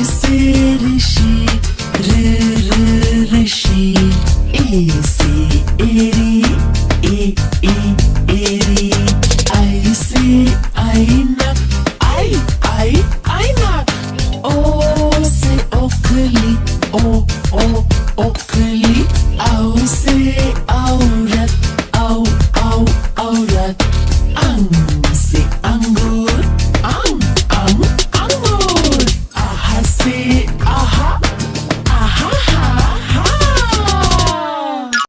Esi. I see, I I I I. O o o.